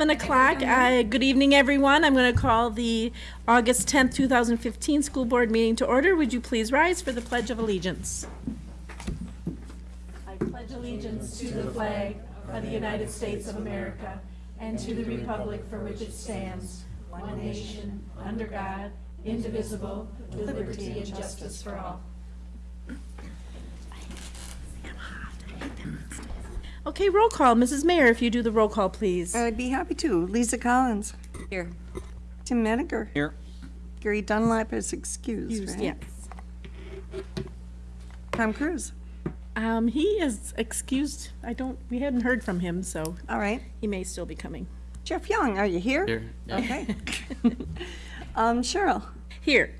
Seven o'clock. Uh, Good evening, everyone. I'm going to call the August 10th, 2015 School Board meeting to order. Would you please rise for the Pledge of Allegiance? I pledge allegiance to the flag of the United States of America and to the republic for which it stands, one nation, under God, indivisible, with liberty and justice for all. Okay, roll call. Mrs. Mayer, if you do the roll call, please. I'd be happy to. Lisa Collins. Here. Tim Menninger. Here. Gary Dunlap is excused, right? Yes. Tom Cruise. Um, he is excused. I don't, we hadn't heard from him, so All right. he may still be coming. Jeff Young, are you here? Here. Okay. um, Cheryl. Here.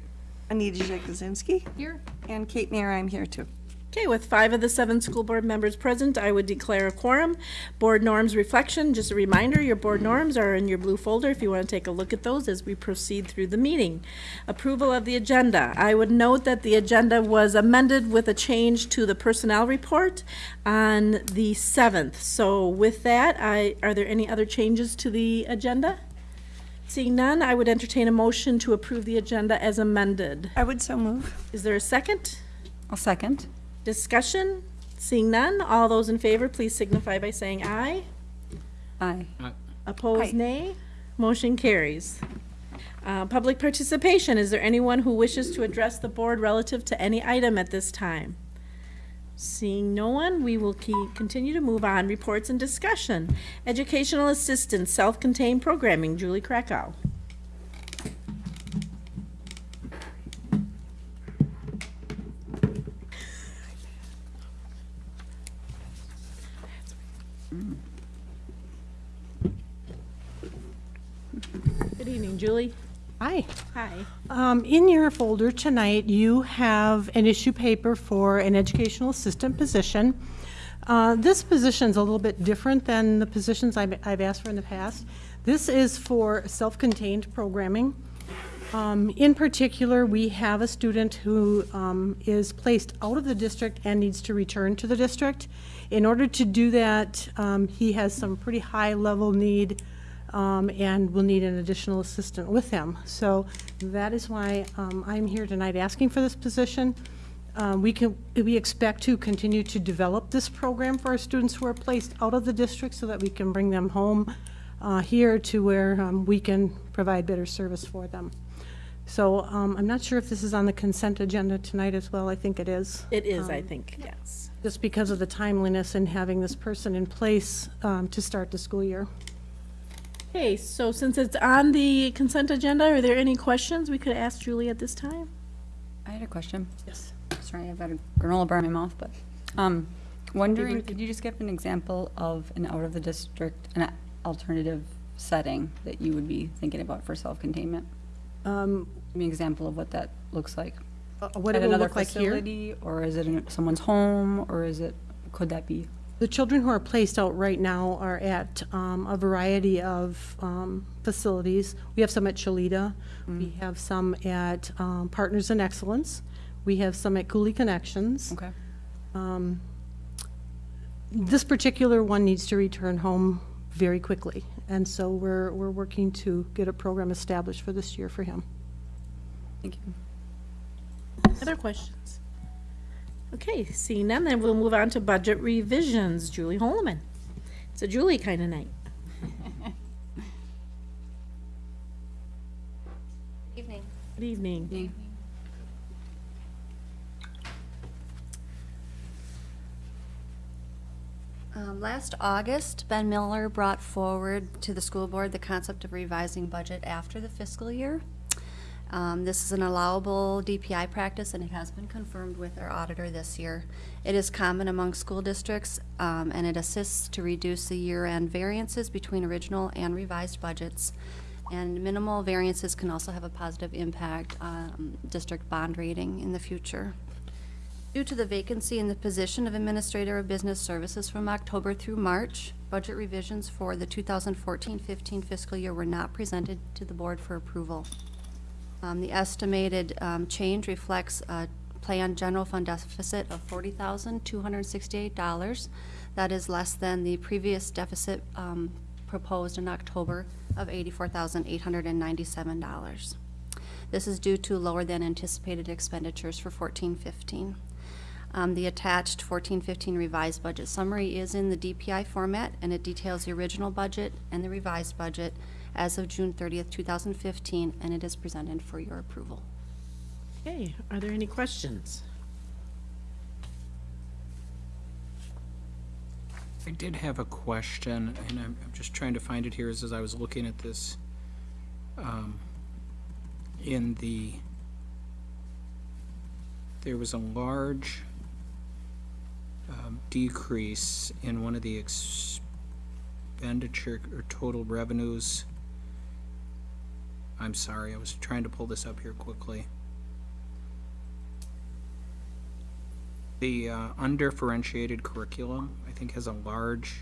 Anita Jakuzinski. Here. And Kate Mayer, I'm here too. Okay, with five of the seven school board members present, I would declare a quorum. Board norms reflection, just a reminder, your board norms are in your blue folder if you want to take a look at those as we proceed through the meeting. Approval of the agenda. I would note that the agenda was amended with a change to the personnel report on the 7th. So with that, I, are there any other changes to the agenda? Seeing none, I would entertain a motion to approve the agenda as amended. I would so move. Is there a second? I'll second. Discussion? Seeing none, all those in favor, please signify by saying aye. Aye. Opposed, Aye. nay. Motion carries. Uh, Public participation, is there anyone who wishes to address the board relative to any item at this time? Seeing no one, we will keep, continue to move on. Reports and discussion. Educational assistance, self-contained programming, Julie Krakow. Good evening, Julie. Hi. Hi. Um, In your folder tonight, you have an issue paper for an educational assistant position. Uh, This is a little bit different than the positions I've I've asked for in the past. This is for self-contained programming. Um, In particular, we have a student who um, is placed out of the district and needs to return to the district. In order to do that, um, he has some pretty high-level need um, and will need an additional assistant with him. So that is why um, I'm here tonight asking for this position. Um, We can, we expect to continue to develop this program for our students who are placed out of the district so that we can bring them home uh, here to where um, we can provide better service for them. So um, I'm not sure if this is on the consent agenda tonight as well. I think it is. It is, I think, yes. Just because of the timeliness in having this person in place um, to start the school year. Okay, so since it's on the consent agenda, are there any questions we could ask Julie at this time? I had a question. Yes. Sorry, I've got a granola bar in my mouth, but, um, wondering, could you just give an example of an out-of-the-district, an alternative setting that you would be thinking about for self-containment? Um, Give me an example of what that looks like. uh, What At it will another look like here. facility, Or is it in someone's home, or is it, could that be? The children who are placed out right now are at um, a variety of um, facilities. We have some at Chileda. We have some at um, Partners in Excellence. We have some at Coulee Connections. Okay. Um, This particular one needs to return home very quickly, and so we're, we're working to get a program established for this year for him. Thank you. Other questions? Okay, seeing none, then we'll move on to budget revisions. Julie Holman. It's a Julie kind of night. Good evening. Good evening. Me? Um, Last August, Ben Miller brought forward to the school board the concept of revising budget after the fiscal year. Um, This is an allowable DPI practice, and it has been confirmed with our auditor this year. It is common among school districts, um, and it assists to reduce the year-end variances between original and revised budgets. And minimal variances can also have a positive impact on district bond rating in the future. Due to the vacancy in the position of Administrator of Business Services from October through March, budget revisions for the 2014-15 fiscal year were not presented to the board for approval. Um, The estimated um, change reflects a planned general fund deficit of $40,268. That is less than the previous deficit um, proposed in October of $84,897. This is due to lower than anticipated expenditures for fourteen fifteen. Um, the attached fourteen fifteen revised budget summary is in the DPI format, and it details the original budget and the revised budget as of June thirtieth, two thousand fifteen, and it is presented for your approval. Okay, are there any questions? I did have a question, and I'm, I'm just trying to find it here as, as I was looking at this. Um, In the, there was a large um, decrease in one of the expenditure or total revenues. I'm sorry, I was trying to pull this up here quickly. The uh, undifferentiated curriculum, I think, has a large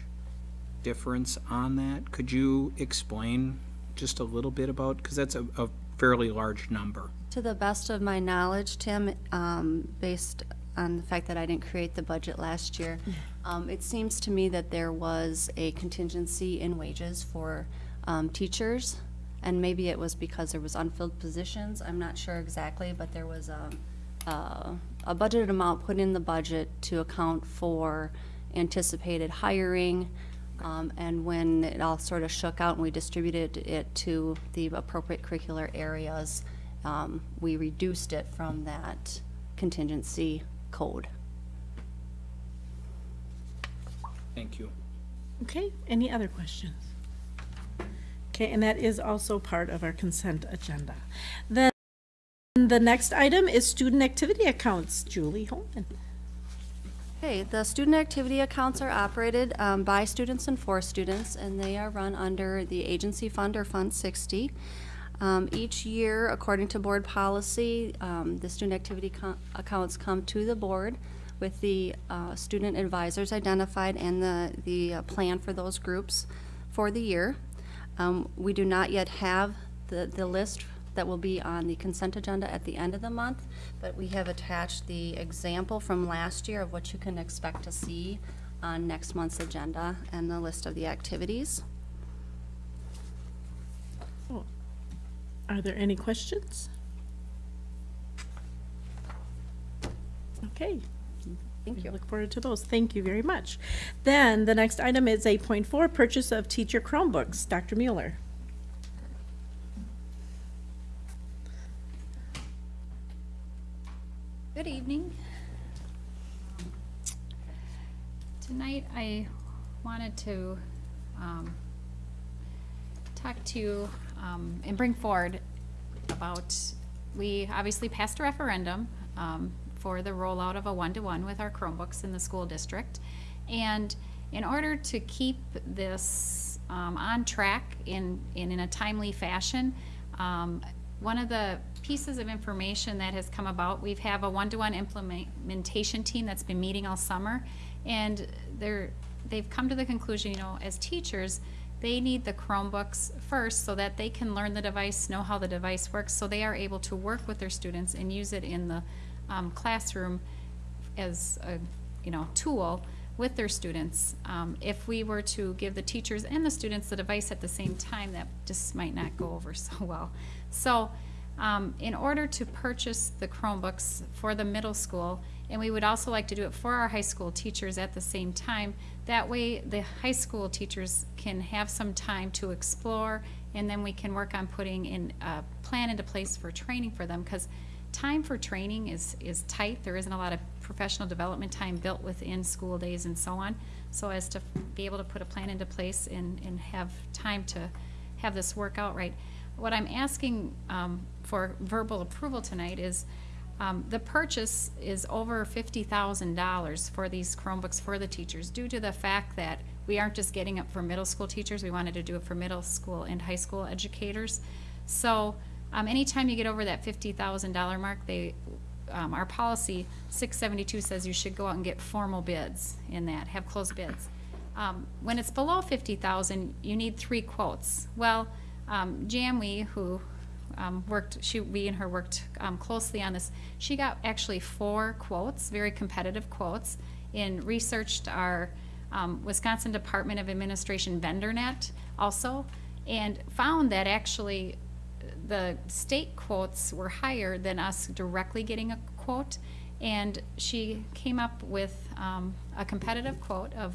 difference on that. Could you explain just a little bit about, because that's a, a fairly large number. To the best of my knowledge, Tim, um, based on the fact that I didn't create the budget last year, um, it seems to me that there was a contingency in wages for um, teachers, and maybe it was because there was unfilled positions, I'm not sure exactly, but there was a, uh, a budgeted amount put in the budget to account for anticipated hiring, um, and when it all sort of shook out and we distributed it to the appropriate curricular areas, um, we reduced it from that contingency code. Thank you. Okay, any other questions? Okay, and that is also part of our consent agenda. Then the next item is student activity accounts. Julie Holman. Okay, the student activity accounts are operated um, by students and for students, and they are run under the agency fund or Fund 60. Um, Each year, according to board policy, um, the student activity co- accounts come to the board with the uh, student advisors identified and the, the uh, plan for those groups for the year. Um, We do not yet have the, the list that will be on the consent agenda at the end of the month, but we have attached the example from last year of what you can expect to see on next month's agenda and the list of the activities. Are there any questions? Okay. Thank you. Look forward to those. Thank you very much. Then the next item is eight point four, purchase of teacher Chromebooks. Dr. Mueller. Good evening. Tonight, I wanted to um, talk to you um, and bring forward about, we obviously passed a referendum um, for the rollout of a one-to-one with our Chromebooks in the school district. And in order to keep this um, on track in, in in a timely fashion, um, one of the pieces of information that has come about, we have a one-to-one implementation team that's been meeting all summer, and they're, they've come to the conclusion, you know, as teachers, they need the Chromebooks first so that they can learn the device, know how the device works, so they are able to work with their students and use it in the um, classroom as a, you know, tool with their students. Um, if we were to give the teachers and the students the device at the same time, that just might not go over so well. So, um, in order to purchase the Chromebooks for the middle school, and we would also like to do it for our high school teachers at the same time, that way the high school teachers can have some time to explore, and then we can work on putting in a plan into place for training for them, because time for training is, is tight. There isn't a lot of professional development time built within school days and so on. So as to be able to put a plan into place and, and have time to have this work out right. What I'm asking um, for verbal approval tonight is, um, the purchase is over fifty thousand dollars for these Chromebooks for the teachers, due to the fact that we aren't just getting it for middle school teachers, we wanted to do it for middle school and high school educators. So, um, anytime you get over that fifty thousand dollar mark, they, um, our policy, six seventy-two says you should go out and get formal bids in that, have closed bids. Um, when it's below fifty thousand, you need three quotes. Well, um, Jamwe, who, um, worked, she, we and her worked, um, closely on this, she got actually four quotes, very competitive quotes, and researched our, um, Wisconsin Department of Administration VendorNet also, and found that actually the state quotes were higher than us directly getting a quote. And she came up with um, a competitive quote of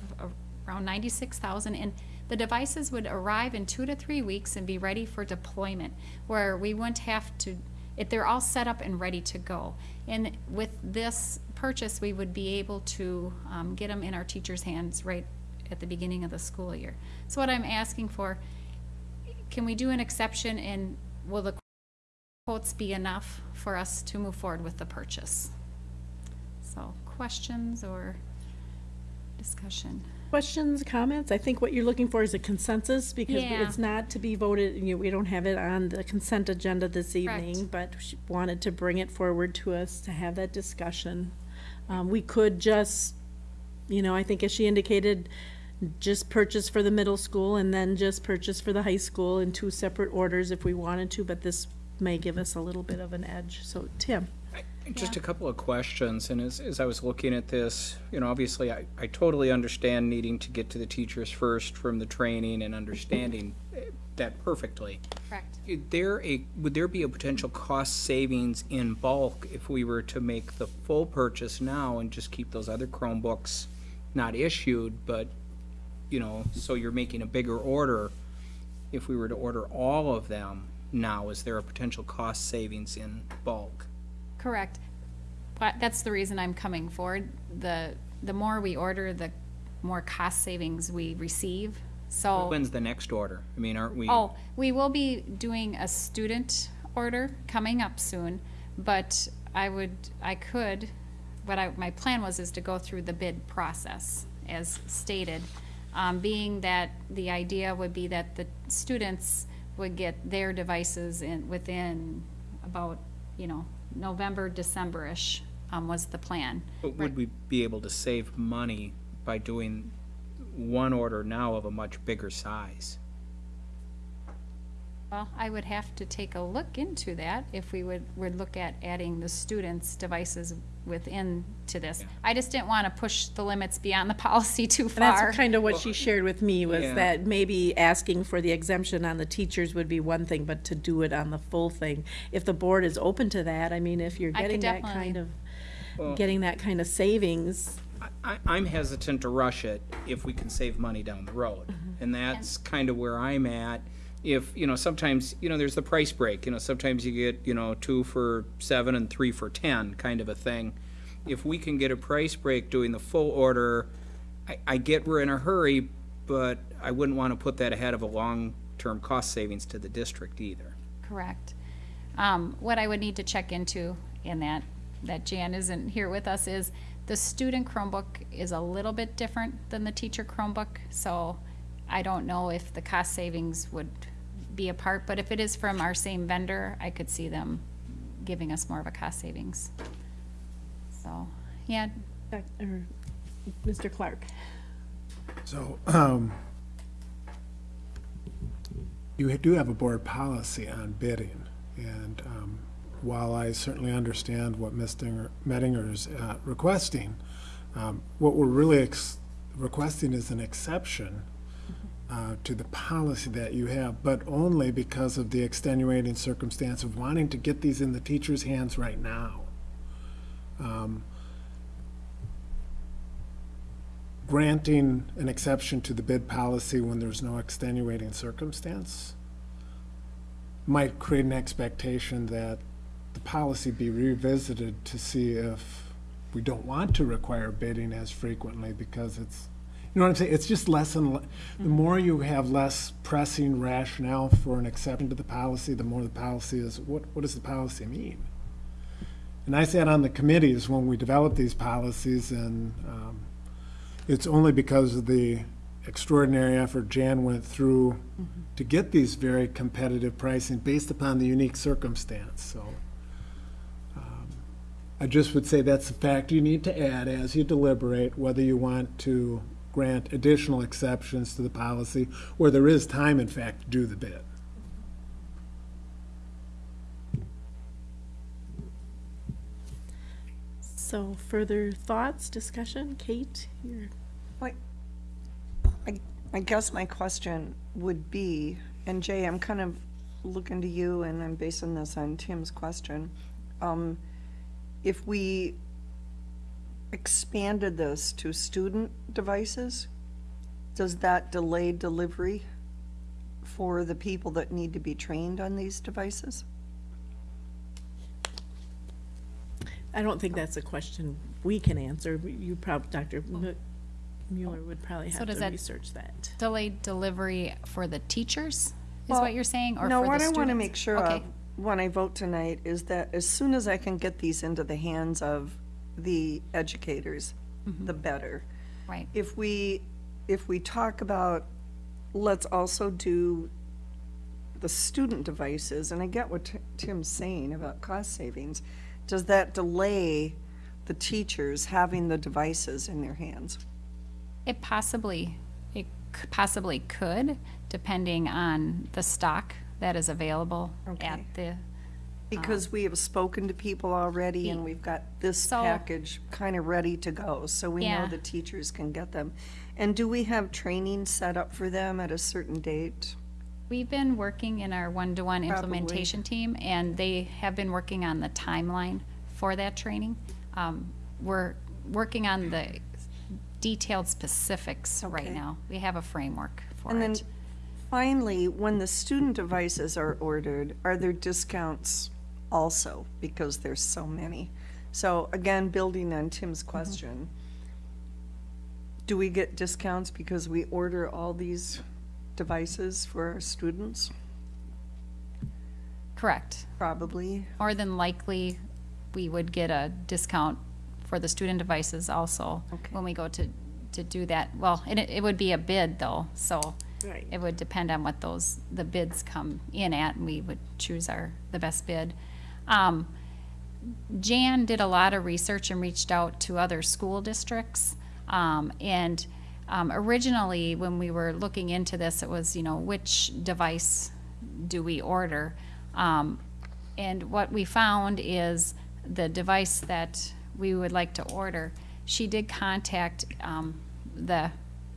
around ninety-six thousand, and the devices would arrive in two to three weeks and be ready for deployment, where we wouldn't have to, if they're all set up and ready to go. And with this purchase, we would be able to um, get them in our teachers' hands right at the beginning of the school year. So what I'm asking for, can we do an exception and will the quotes be enough for us to move forward with the purchase? So, questions or discussion? Questions, comments? I think what you're looking for is a consensus because Yeah. it's not to be voted, you know, we don't have it on the consent agenda this Correct. evening, but she wanted to bring it forward to us to have that discussion. Um, we could just, you know, I think as she indicated, just purchase for the middle school and then just purchase for the high school in two separate orders if we wanted to, but this may give us a little bit of an edge. So, Tim? Just a couple of questions, and as, as I was looking at this, you know, obviously, I, I totally understand needing to get to the teachers first from the training and understanding that perfectly. Correct. Is there a, would there be a potential cost savings in bulk if we were to make the full purchase now and just keep those other Chromebooks not issued, but, you know, so you're making a bigger order? If we were to order all of them now, is there a potential cost savings in bulk? Correct. But that's the reason I'm coming forward. The, the more we order, the more cost savings we receive. So, When's the next order? I mean, aren't we? oh, we will be doing a student order coming up soon, but I would, I could, what I, my plan was is to go through the bid process as stated. Um, being that the idea would be that the students would get their devices in, within about, you know, November, December-ish, um, was the plan. But would we be able to save money by doing one order now of a much bigger size? Well, I would have to take a look into that if we would, would look at adding the students' devices within to this. I just didn't want to push the limits beyond the policy too And far. that's kind of what she shared with me, was Yeah. that maybe asking for the exemption on the teachers would be one thing, but to do it on the full thing. If the board is open to that, I mean, if you're I getting that kind definitely- of, Well- getting that kind of savings, I, I'm hesitant to rush it if we can save money down the road. Mm-hmm. And that's kind of where I'm at. If, you know, sometimes, you know, there's the price break, you know, sometimes you get, you know, two for seven and three for ten, kind of a thing. If we can get a price break doing the full order, I, I get we're in a hurry, but I wouldn't want to put that ahead of a long-term cost savings to the district either. Correct. Um, what I would need to check into in that, that Jan isn't here with us, is the student Chromebook is a little bit different than the teacher Chromebook, so I don't know if the cost savings would be a part, but if it is from our same vendor, I could see them giving us more of a cost savings. So, yeah, Doc- or Mr. Clark. So, um, you do have a board policy on bidding, and, um, while I certainly understand what Ms. Dinger- is uh, requesting, um, what we're really ex- requesting is an exception, uh, to the policy that you have, but only because of the extenuating circumstance of wanting to get these in the teacher's hands right now. Um, granting an exception to the bid policy when there's no extenuating circumstance might create an expectation that the policy be revisited to see if we don't want to require bidding as frequently because it's, you know what I'm saying? It's just less and, le- the more you have less pressing rationale for an exception to the policy, the more the policy is, what, what does the policy mean? And I sat on the committees when we developed these policies and, um, it's only because of the extraordinary effort Jan went through to get these very competitive pricing based upon the unique circumstance, so. um, I just would say that's a fact you need to add as you deliberate whether you want to grant additional exceptions to the policy, where there is time, in fact, to do the bid. So further thoughts, discussion? Kate, you're, Wait, I guess my question would be, and Jay, I'm kind of looking to you and I'm basing this on Tim's question. Um, if we expanded this to student devices, does that delay delivery for the people that need to be trained on these devices? I don't think that's a question we can answer. You prob, Dr. Mu- Mueller would probably So have does to that- research that. Delayed delivery for the teachers, is Well, what you're saying, or No, for the what I want to make sure Okay. of when I vote tonight is that as soon as I can get these into the hands of the educators, Mm-hmm. the better. Right, If we, if we talk about, let's also do the student devices, and I get what Ti- Tim's saying about cost savings, does that delay the teachers having the devices in their hands? it possibly, it c- possibly could, depending on the stock that is available at Okay. the, Because we have spoken to people already and we've got this So- package kind of ready to go, so we know Yeah. the teachers can get them. And do we have training set up for them at a certain date? We've been working in our one-to-one Probably. implementation team, and they have been working on the timeline for that training. Um, We're working on the detailed specifics right Okay. now. We have a framework for it. And then it. finally, when the student devices are ordered, are there discounts also? Because there's so many. So again, building on Tim's Mm-hmm. question, do we get discounts because we order all these devices for our students? Correct. Probably. More than likely, we would get a discount for the student devices also Okay. when we go to, to do that. Well, it, it would be a bid though, so Right. it would depend on what those, the bids come in at, and we would choose our, the best bid. Um, Jan did a lot of research and reached out to other school districts. Um, and, um, originally, when we were looking into this, it was, you know, which device do we order? Um, and what we found is the device that we would like to order, she did contact, um, the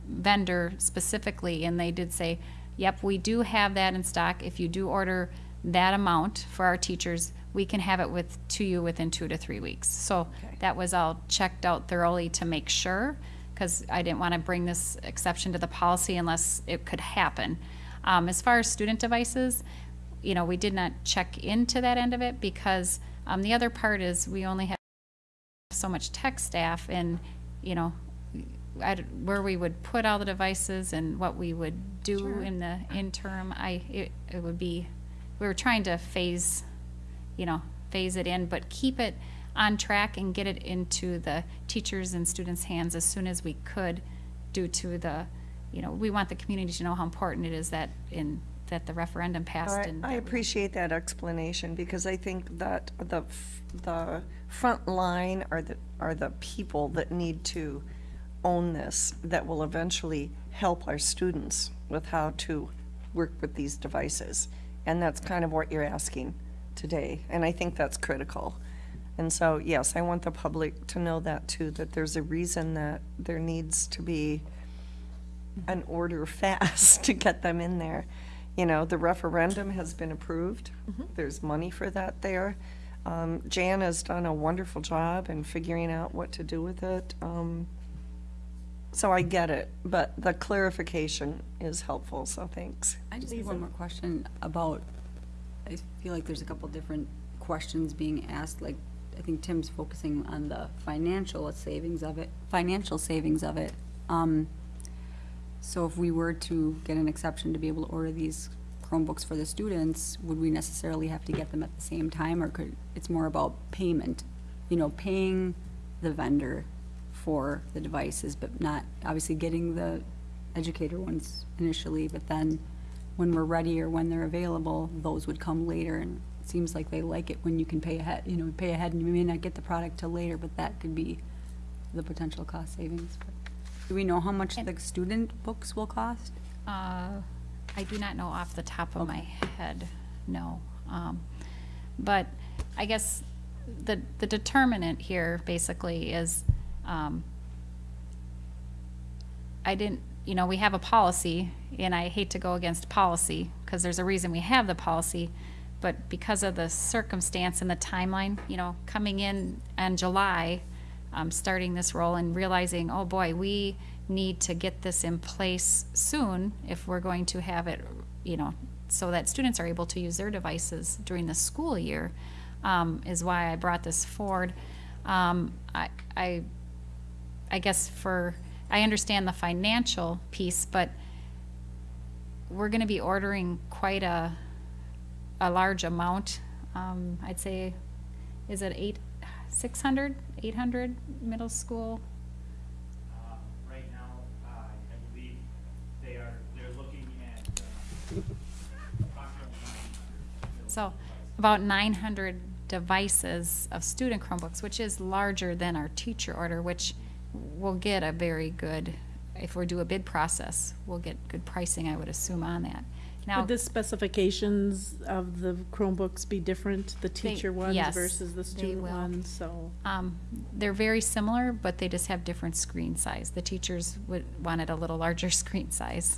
vendor specifically, and they did say, yep, we do have that in stock. If you do order that amount for our teachers, we can have it with, to you within two to three weeks. So that was all checked out thoroughly to make sure, because I didn't want to bring this exception to the policy unless it could happen. Um, as far as student devices, you know, we did not check into that end of it because, um, the other part is we only have so much tech staff and, you know, I d where we would put all the devices and what we would do in the interim, I, it, it would be, we were trying to phase, you know, phase it in, but keep it on track and get it into the teachers and students' hands as soon as we could due to the, you know, we want the community to know how important it is that in, that the referendum passed I, and. I that we- appreciate that explanation, because I think that the, f- the front line are the, are the people that need to own this, that will eventually help our students with how to work with these devices. And that's kind of what you're asking today, and I think that's critical. And so, yes, I want the public to know that too, that there's a reason that there needs to be an order fast to get them in there. You know, the referendum has been approved. There's money for that there. Um, Jan has done a wonderful job in figuring out what to do with it. Um, so I get it, but the clarification is helpful, so thanks. I just have one more question about, I feel like there's a couple different questions being asked, like, I think Tim's focusing on the financial savings of it, financial savings of it. Um, so if we were to get an exception to be able to order these Chromebooks for the students, would we necessarily have to get them at the same time, or could, it's more about payment? You know, paying the vendor for the devices, but not, obviously getting the educator ones initially, but then when we're ready or when they're available, those would come later, and it seems like they like it when you can pay ahead, you know, pay ahead, and you may not get the product till later, but that could be the potential cost savings. Do we know how much the student books will cost? Uh, I do not know off the top of my head, no. Um, But I guess the, the determinant here basically is, um, I didn't, you know, we have a policy, and I hate to go against policy, because there's a reason we have the policy, but because of the circumstance and the timeline, you know, coming in in July, um, starting this role and realizing, oh boy, we need to get this in place soon if we're going to have it, you know, so that students are able to use their devices during the school year, um, is why I brought this forward. Um, I, I, I guess for, I understand the financial piece, but we're gonna be ordering quite a, a large amount. Um, I'd say, is it eight, six hundred, eight hundred middle school? Uh, Right now, uh, I believe they are, they're looking at uh, approximately 900. So about nine hundred devices of student Chromebooks, which is larger than our teacher order, which will get a very good, if we do a bid process, we'll get good pricing, I would assume, on that. Now, Would the specifications of the Chromebooks be different, the teacher ones yes, versus the they student will. ones, so? um, they're very similar, but they just have different screen size. The teachers would, wanted a little larger screen size.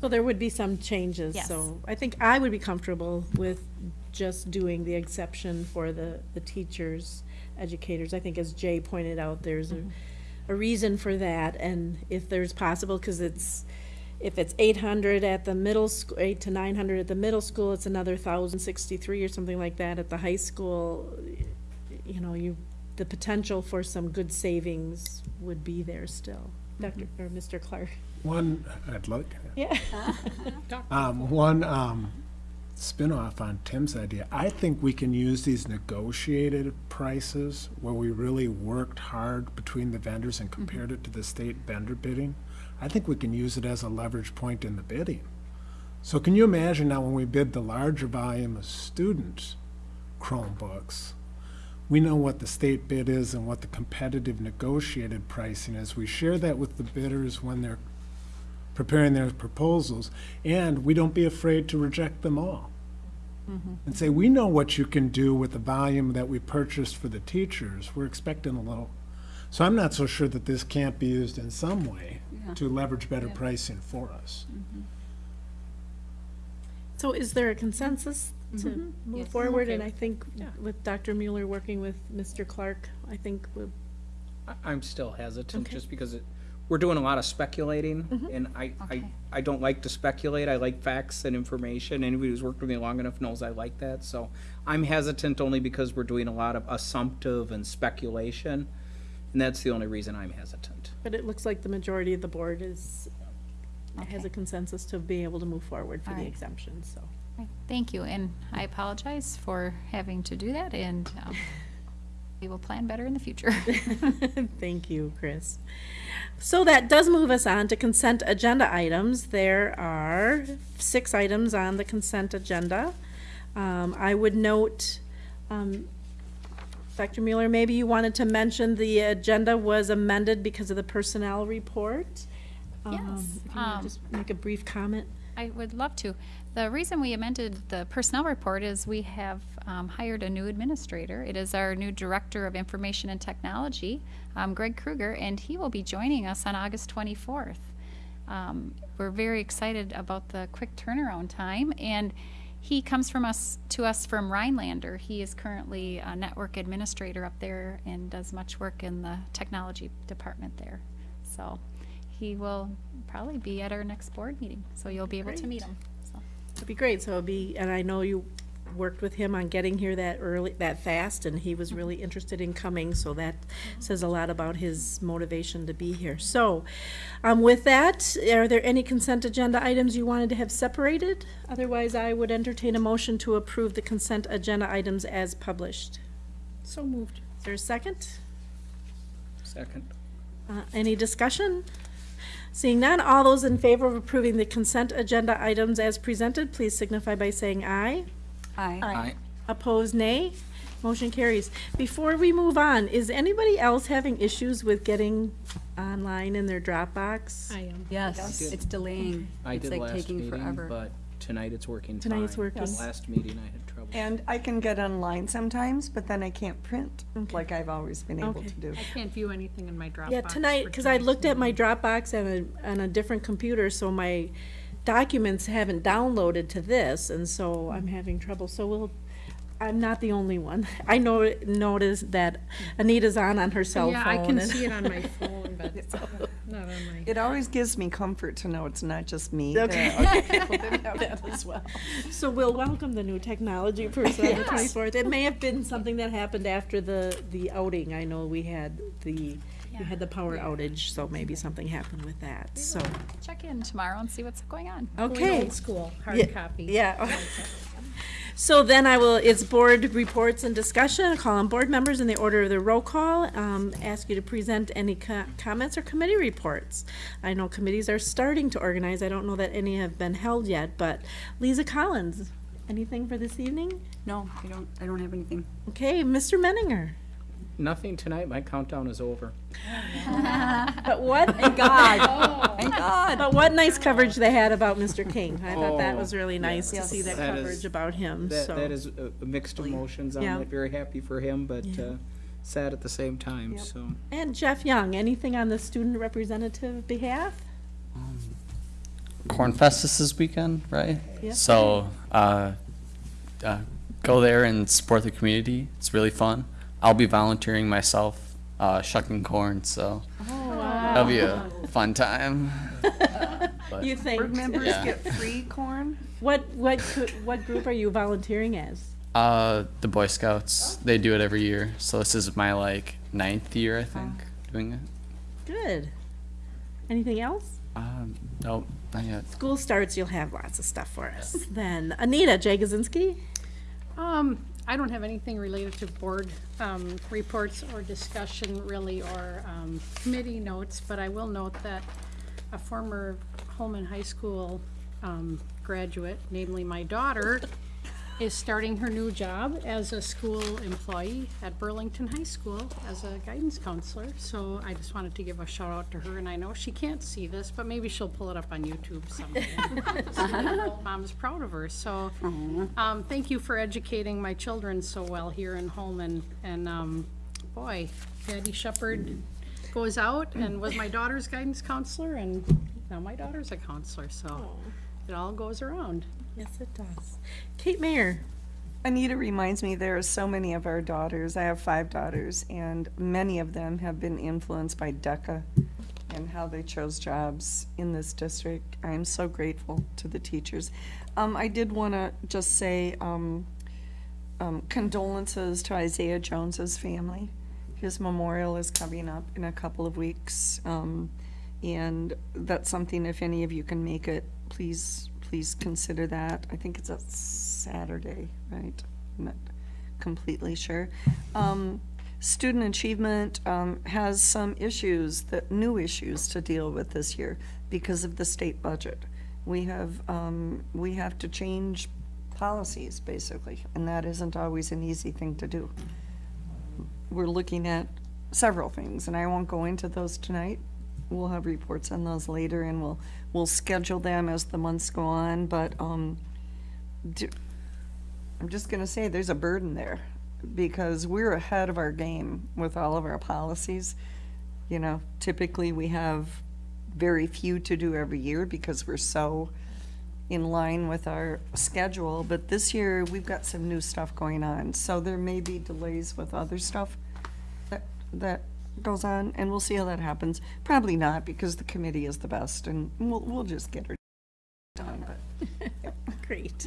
So there would be some changes, Yes. so I think I would be comfortable with just doing the exception for the, the teachers, educators. I think as Jay pointed out, there's a, a reason for that, and if there's possible, because it's, if it's eight hundred at the middle school, eight to nine hundred at the middle school, it's another thousand sixty-three or something like that at the high school. You know, you, the potential for some good savings would be there still. Dr., or Mr. Clark? One, I'd like, Yeah. um, one, um, spin-off on Tim's idea. I think we can use these negotiated prices where we really worked hard between the vendors and mm-hmm. compared it to the state vendor bidding. I think we can use it as a leverage point in the bidding. So can you imagine now when we bid the larger volume of student Chromebooks, we know what the state bid is and what the competitive negotiated pricing is. We share that with the bidders when they're preparing their proposals, and we don't be afraid to reject them all. Mm-hmm. And say, we know what you can do with the volume that we purchased for the teachers, we're expecting a little. So I'm not so sure that this can't be used in some way to leverage better pricing for us. Mm-hmm. So is there a consensus to mm-hmm. move forward? And I think Yeah. with Dr. Mueller working with Mr. Clark, I think we'll I- I'm still hesitant, Okay. just because it, we're doing a lot of speculating, and I, I, Okay. I don't like to speculate, I like facts and information, anybody who's worked with me long enough knows I like that, so I'm hesitant only because we're doing a lot of assumptive and speculation, and that's the only reason I'm hesitant. But it looks like the majority of the board is, has Okay. a consensus to be able to move forward for All the right. exemption, so. Okay, Thank you, and I apologize for having to do that, and um, we will plan better in the future. Thank you, Chris. So that does move us on to consent agenda items. There are six items on the consent agenda. Um, I would note, um, Dr. Mueller, maybe you wanted to mention the agenda was amended because of the personnel report. Um, Yes, you um, just make a brief comment. I would love to. The reason we amended the personnel report is we have um, hired a new administrator. It is our new Director of Information and Technology, um, Greg Kruger, and he will be joining us on August 24th. Um, We're very excited about the quick turnaround time, and he comes from us, to us from Rhinelander. He is currently a network administrator up there and does much work in the technology department there. So he will probably be at our next board meeting, so you'll be able to meet him. So, It'd be great, so it'll be, and I know you worked with him on getting here that early, that fast, and he was really interested in coming, so that says a lot about his motivation to be here. So, um, with that, are there any consent agenda items you wanted to have separated? Otherwise, I would entertain a motion to approve the consent agenda items as published. So moved. Is there a second? Second. Uh, Any discussion? Seeing none, all those in favor of approving the consent agenda items as presented, please signify by saying aye. Aye. Aye. Opposed, nay. Motion carries. Before we move on, is anybody else having issues with getting online in their Dropbox? I am. Yes, it's delaying. I It's did like last taking meeting, forever. but tonight it's working fine. Tonight it's working. The Last meeting I had trouble. And I can get online sometimes, but then I can't print like I've always been able Okay. to do. I can't view anything in my Dropbox. Yeah, tonight, for because I tonight's looked at my meeting. Dropbox on a, on a different computer, so my documents haven't downloaded to this, and so I'm mm-hmm. having trouble, so we'll, I'm not the only one. I know, noticed that Anita's on on her cell phone. Yeah, I can and- see it on my phone, but it's not on my. It always gives me comfort to know it's not just me. Okay. There are other people that have that as well. So we'll welcome the new technology person on the twenty-fourth. It may have been something that happened after the, the outing. I know we had the, we had the power outage, so maybe something happened with that, so, Check in tomorrow and see what's going on. Going okay. Old school, Yeah, hard copy. Yeah. So then I will, it's board reports and discussion, I'll call on board members in the order of the roll call, um, ask you to present any co- comments or committee reports. I know committees are starting to organize, I don't know that any have been held yet, but Lisa Collins, anything for this evening? No, I don't, I don't have anything. Okay, Mr. Menninger. Nothing tonight, my countdown is over. But what, Thank God, thank God. but what nice coverage they had about Mr. King. I thought that Oh, was really nice to yes. see that That is- coverage about him, That, so. that is uh, mixed emotions on Yeah. it, very happy for him, but, Yeah. uh, sad at the same time, so. And Jeff Young, anything on the student representative behalf? Corn Fest is this weekend, right? Yes, So, uh, uh, go there and support the community. It's really fun. I'll be volunteering myself, uh, shucking corn, so that'll be a fun time. But- You think? Board members Yeah. get free corn? What, what, what group are you volunteering as? Uh, the Boy Scouts, they do it every year. So this is my like ninth year, I think, doing it. Good. Anything else? Um, nope, not yet. School starts, you'll have lots of stuff for us. Then Anita Jagosinski? Um, I don't have anything related to board, um, reports or discussion really, or, um, committee notes, but I will note that a former Holmen High School, um, graduate, namely my daughter, is starting her new job as a school employee at Burlington High School as a guidance counselor. So I just wanted to give a shout out to her, and I know she can't see this, but maybe she'll pull it up on YouTube someday. Mom's proud of her, so, um, thank you for educating my children so well here in Holmen. And, um, boy, Patty Shepherd goes out and was my daughter's guidance counselor, and now my daughter's a counselor, so it all goes around. Yes, it does. Kate Mayer? Anita reminds me there are so many of our daughters. I have five daughters, and many of them have been influenced by DECA and how they chose jobs in this district. I am so grateful to the teachers. Um, I did want to just say um, um, condolences to Isaiah Jones's family. His memorial is coming up in a couple of weeks, um, and that's something. If any of you can make it, please, please consider that. I think it's a Saturday, right? I'm not completely sure. Um, student achievement um, has some issues, that new issues to deal with this year because of the state budget. We have um, we have to change policies basically, and that isn't always an easy thing to do. We're looking at several things, and I won't go into those tonight. We'll have reports on those later, and we'll we'll schedule them as the months go on. But um, do, I'm just gonna say there's a burden there because we're ahead of our game with all of our policies. You know, typically we have very few to do every year because we're so in line with our schedule, but this year we've got some new stuff going on, so there may be delays with other stuff that, that goes on, and we'll see how that happens. Probably not, because the committee is the best, and we'll, we'll just get her done, but. Great.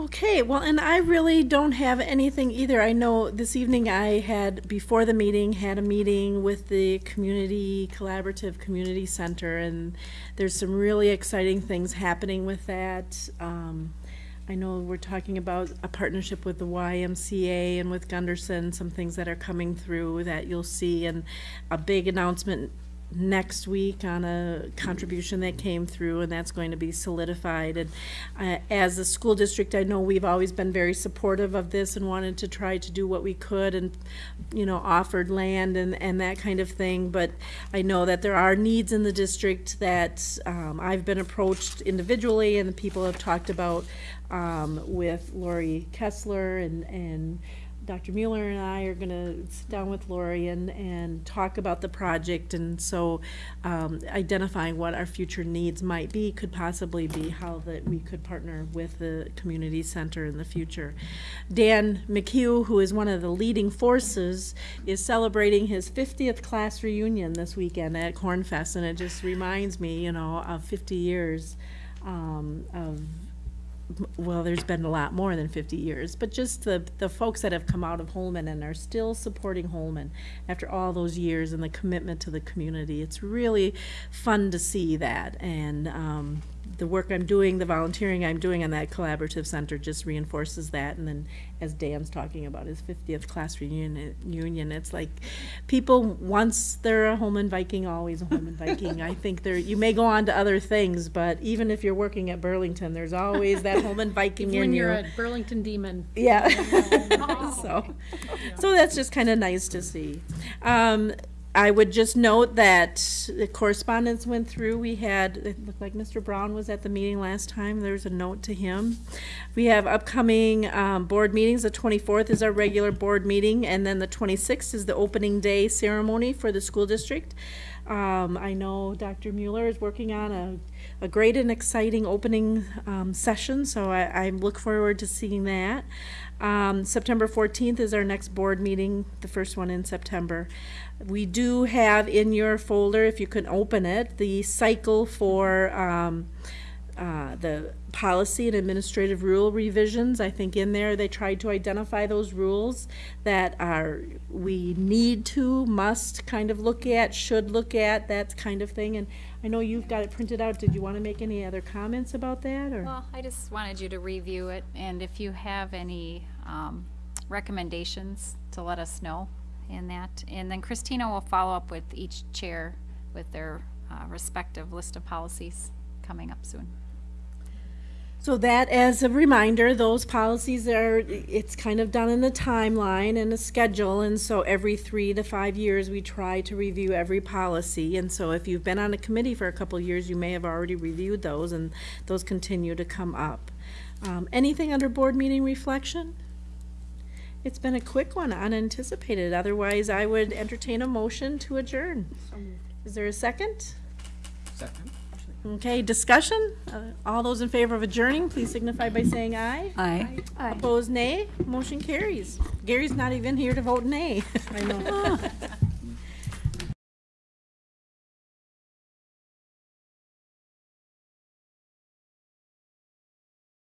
Okay, well, and I really don't have anything either. I know this evening I had, before the meeting, had a meeting with the Community Collaborative Community Center, and there's some really exciting things happening with that. Um, I know we're talking about a partnership with the YMCA and with Gundersen, some things that are coming through that you'll see, and a big announcement next week on a contribution that came through, and that's going to be solidified. And uh, as a school district, I know we've always been very supportive of this and wanted to try to do what we could and, you know, offered land and, and that kind of thing. But I know that there are needs in the district that um, I've been approached individually and people have talked about um, with Lori Kessler and, and Dr. Mueller and I are gonna sit down with Lori and, and talk about the project, and so, um, identifying what our future needs might be could possibly be how that we could partner with the community center in the future. Dan McHugh, who is one of the leading forces, is celebrating his fiftieth class reunion this weekend at Corn Fest, and it just reminds me, you know, of fifty years, um, of well, there's been a lot more than 50 years, but just the, the folks that have come out of Holmen and are still supporting Holmen after all those years and the commitment to the community. It's really fun to see that. And um, the work I'm doing, the volunteering I'm doing on that collaborative center just reinforces that. And then as Dan's talking about his 50th class reunion, union, it's like people, once they're a Holmen Viking, always a Holmen Viking. I think there, you may go on to other things, but even if you're working at Burlington, there's always that Holmen Viking in When you. you're a Burlington Demon. Yeah. so, so that's just kind of nice to see. Um, I would just note that the correspondence went through. We had, it looked like Mr. Brown was at the meeting last time. There's a note to him. We have upcoming um, board meetings. The 24th is our regular board meeting, and then the 26th is the opening day ceremony for the school district. Um, I know Dr. Mueller is working on a, a great and exciting opening um, session, so I, I look forward to seeing that. Um, September 14th is our next board meeting, the first one in September. We do have in your folder, if you can open it, the cycle for um, uh, the policy and administrative rule revisions. I think in there they tried to identify those rules that are we need to, must kind of look at, should look at, that kind of thing. And I know you've got it printed out. Did you want to make any other comments about that or? Well, I just wanted you to review it, and if you have any um, recommendations, to let us know in that. And then Christina will follow up with each chair with their uh, respective list of policies coming up soon. So that, as a reminder, those policies are, it's kind of done in a timeline and a schedule, and so every three to five years, we try to review every policy. And so if you've been on a committee for a couple of years, you may have already reviewed those, and those continue to come up. Um, anything under board meeting reflection? It's been a quick one, unanticipated. Otherwise, I would entertain a motion to adjourn. Is there a second? Second. Okay, discussion? Uh, All those in favor of adjourning, please signify by saying aye. Aye. Opposed, nay. Motion carries. Gary's not even here to vote nay. I know.